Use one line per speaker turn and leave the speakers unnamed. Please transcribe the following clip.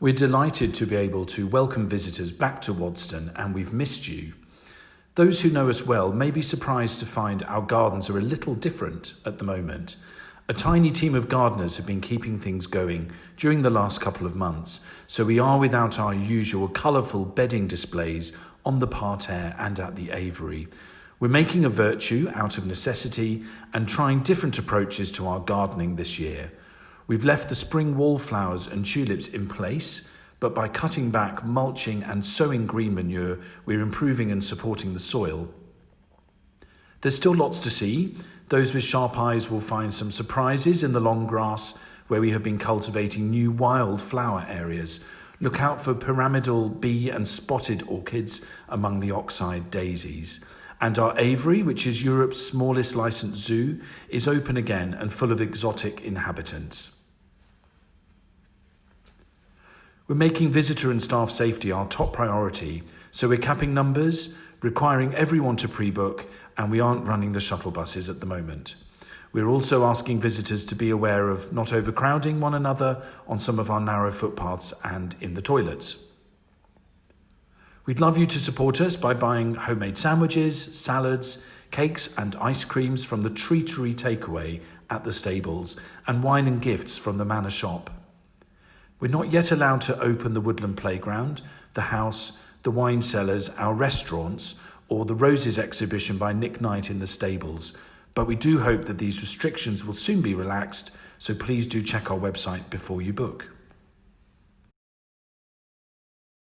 We're delighted to be able to welcome visitors back to Waddesdon and we've missed you. Those who know us well may be surprised to find our gardens are a little different at the moment. A tiny team of gardeners have been keeping things going during the last couple of months, so we are without our usual colourful bedding displays on the parterre and at the aviary. We're making a virtue out of necessity and trying different approaches to our gardening this year. We've left the spring wallflowers and tulips in place, but by cutting back, mulching, and sowing green manure, we're improving and supporting the soil. There's still lots to see. Those with sharp eyes will find some surprises in the long grass where we have been cultivating new wild flower areas. Look out for pyramidal bee and spotted orchids among the oxeye daisies. And our aviary, which is Europe's smallest licensed zoo, is open again and full of exotic inhabitants. We're making visitor and staff safety our top priority, so we're capping numbers, requiring everyone to pre book, and we aren't running the shuttle buses at the moment. We're also asking visitors to be aware of not overcrowding one another on some of our narrow footpaths and in the toilets. We'd love you to support us by buying homemade sandwiches, salads, cakes, and ice creams from the Treatery Takeaway at the stables, and wine and gifts from the Manor Shop. We're not yet allowed to open the Woodland Playground, the house, the wine cellars, our restaurants, or the Roses exhibition by Nick Knight in the stables, but we do hope that these restrictions will soon be relaxed, so please do check our website before you book.